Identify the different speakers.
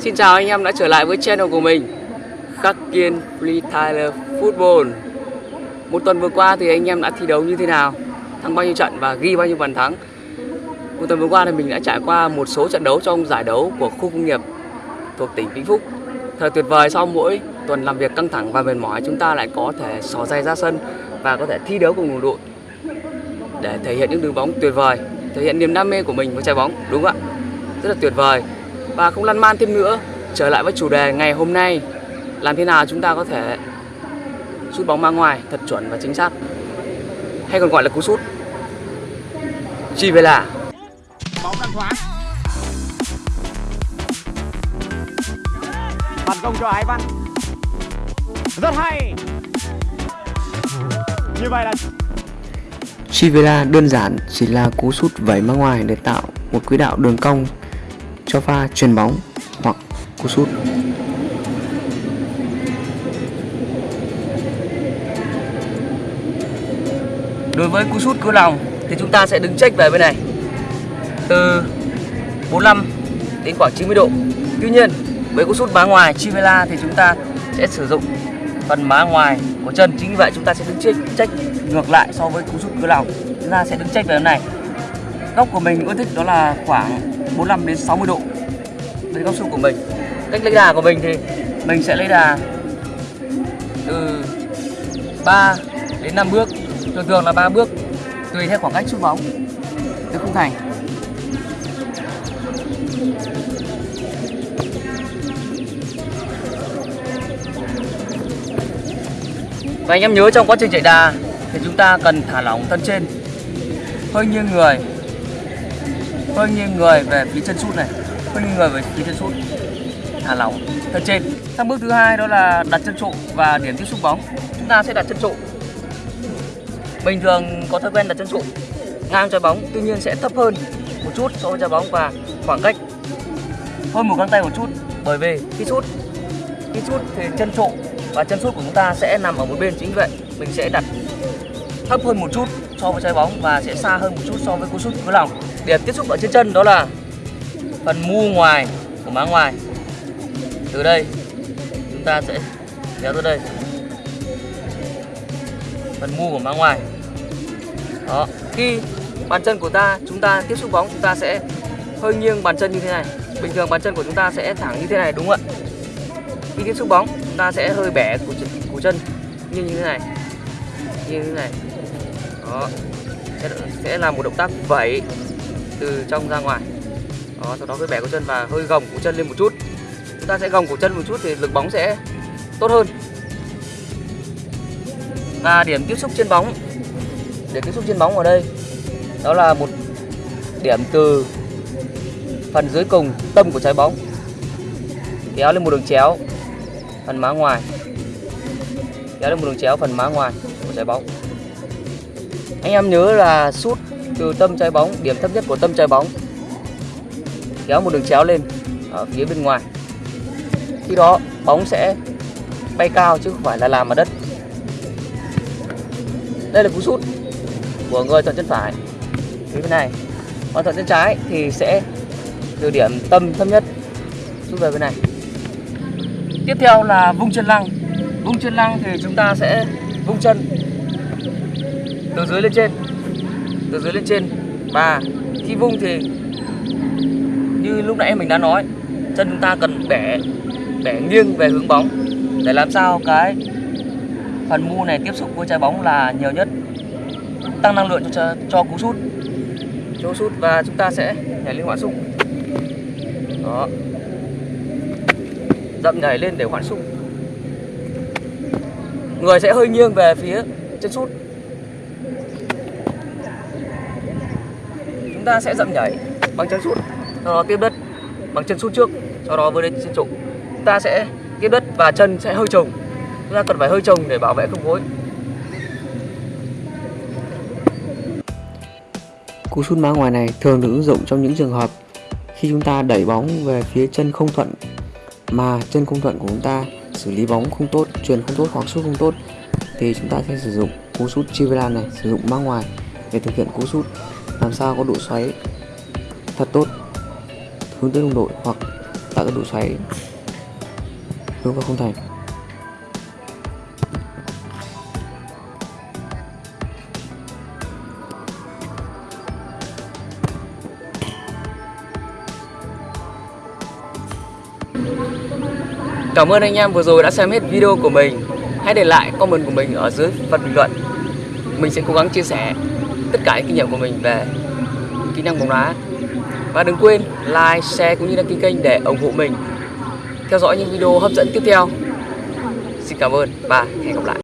Speaker 1: Xin chào anh em đã trở lại với channel của mình, Khắc Kiên Free Tyler Football. Một tuần vừa qua thì anh em đã thi đấu như thế nào, Thắng bao nhiêu trận và ghi bao nhiêu bàn thắng. Một tuần vừa qua thì mình đã trải qua một số trận đấu trong giải đấu của khu công nghiệp thuộc tỉnh Vĩnh Phúc. Thật tuyệt vời, sau mỗi tuần làm việc căng thẳng và mệt mỏi, chúng ta lại có thể xỏ giày ra sân và có thể thi đấu cùng đồng đội để thể hiện những đường bóng tuyệt vời, thể hiện niềm đam mê của mình với trái bóng, đúng không ạ? Rất là tuyệt vời và không lăn man thêm nữa. Trở lại với chủ đề ngày hôm nay. Làm thế nào chúng ta có thể sút bóng ra ngoài thật chuẩn và chính xác? Hay còn gọi là cú sút? Chỉ về là.
Speaker 2: Bóng đang thoáng. Phản công cho Ái Văn. Rất hay. Như vậy là
Speaker 3: Chivela đơn giản chỉ là cú sút vẩy ra ngoài để tạo một quỹ đạo đường cong cho pha chuyền bóng hoặc cú sút.
Speaker 1: Đối với cú sút cứ lòng thì chúng ta sẽ đứng check về bên này từ 45 đến khoảng 90 độ. Tuy nhiên với cú sút má ngoài Chivela thì chúng ta sẽ sử dụng phần má ngoài của chân chính vì vậy chúng ta sẽ đứng check, check ngược lại so với cú sút cứ lòng chúng ta sẽ đứng check về bên này góc của mình ưa thích đó là khoảng 45 đến 60 độ. Đây góc sút của mình. Cách lấy đà của mình thì mình sẽ lấy đà từ 3 đến 5 bước. Thường thường là 3 bước, tùy theo khoảng cách sút bóng. Từ khung thành. Và anh em nhớ trong quá trình chạy đà thì chúng ta cần thả lỏng thân trên. Hơi nghiêng người hơi nghiêng người về phía chân sút này? Hơi nghiêng người về phía chân sút? Thả lỏng. Thân trên. Sang bước thứ hai đó là đặt chân trụ và điểm tiếp xúc bóng. Chúng ta sẽ đặt chân trụ. Bình thường có thói quen đặt chân trụ. Ngang trái bóng, tuy nhiên sẽ thấp hơn một chút so với trái bóng và khoảng cách. Hơn một găng tay một chút, bởi vì khi sút khi sút thì chân trụ và chân sút của chúng ta sẽ nằm ở một bên chính vậy. Mình sẽ đặt thấp hơn một chút so với trái bóng và sẽ xa hơn một chút so với cú sút với lòng điểm tiếp xúc ở trên chân đó là phần mu ngoài của má ngoài. Từ đây chúng ta sẽ kéo tới đây. Phần mu của má ngoài. Đó khi bàn chân của ta chúng ta tiếp xúc bóng chúng ta sẽ hơi nghiêng bàn chân như thế này. Bình thường bàn chân của chúng ta sẽ thẳng như thế này đúng không ạ? Khi tiếp xúc bóng chúng ta sẽ hơi bẻ của, của chân như như thế này. Như thế này. Đó sẽ, sẽ là một động tác vẩy từ trong ra ngoài. Đó, sau đó cái bẻ cổ chân và hơi gồng cổ chân lên một chút. Chúng ta sẽ gồng cổ chân một chút thì lực bóng sẽ tốt hơn. Và điểm tiếp xúc trên bóng. Điểm tiếp xúc trên bóng ở đây, đó là một điểm từ phần dưới cùng tâm của trái bóng. Kéo lên một đường chéo, phần má ngoài. Kéo lên một đường chéo, phần má ngoài của trái bóng. Anh em nhớ là sút từ tâm trái bóng, điểm thấp nhất của tâm trái bóng. Kéo một đường chéo lên, ở phía bên ngoài. Khi đó, bóng sẽ bay cao chứ không phải là làm ở đất. Đây là cú sút của người thuận chân phải. Phía bên này, còn thuận chân trái thì sẽ từ điểm tâm thấp nhất. Sút về bên này. Tiếp theo là vung chân lăng. Vung chân lăng thì chúng ta sẽ vung chân từ dưới lên trên từ dưới lên trên. Và khi vung thì như lúc nãy mình đã nói, chân chúng ta cần bẻ bẻ nghiêng về hướng bóng. Để làm sao cái phần mu này tiếp xúc với trái bóng là nhiều nhất. Tăng năng lượng cho cho cú sút. Cho sút và chúng ta sẽ nhảy lên hoãn sút đó. Dậm nhảy lên để hoãn sút người sẽ hơi nghiêng về phía chân sút chúng ta sẽ dậm nhảy bằng chân sút sau đó tiếp đất bằng chân sút trước sau đó với đến chân trụ chúng ta sẽ tiếp đất và chân sẽ hơi trồng. Chúng ta cần phải hơi trồng để bảo vệ không gối.
Speaker 3: Cú sút má ngoài này thường được ứng dụng trong những trường hợp khi chúng ta đẩy bóng về phía chân không thuận mà chân không thuận của chúng ta xử lý bóng không tốt, truyền không tốt hoặc sút không tốt thì chúng ta sẽ sử dụng cú sút Chivela này, sử dụng má ngoài để thực hiện cú sút, làm sao có độ xoáy thật tốt, hướng tới đồng đội hoặc tạo ra độ xoáy hướng vào không thành
Speaker 1: Cảm ơn anh em vừa rồi đã xem hết video của mình. Hãy để lại comment của mình ở dưới phần bình luận. Mình sẽ cố gắng chia sẻ tất cả những kinh nghiệm của mình về kỹ năng bóng đá. Và đừng quên like, share cũng như đăng ký kênh để ủng hộ mình. Theo dõi những video hấp dẫn tiếp theo. Xin cảm ơn và hẹn gặp lại.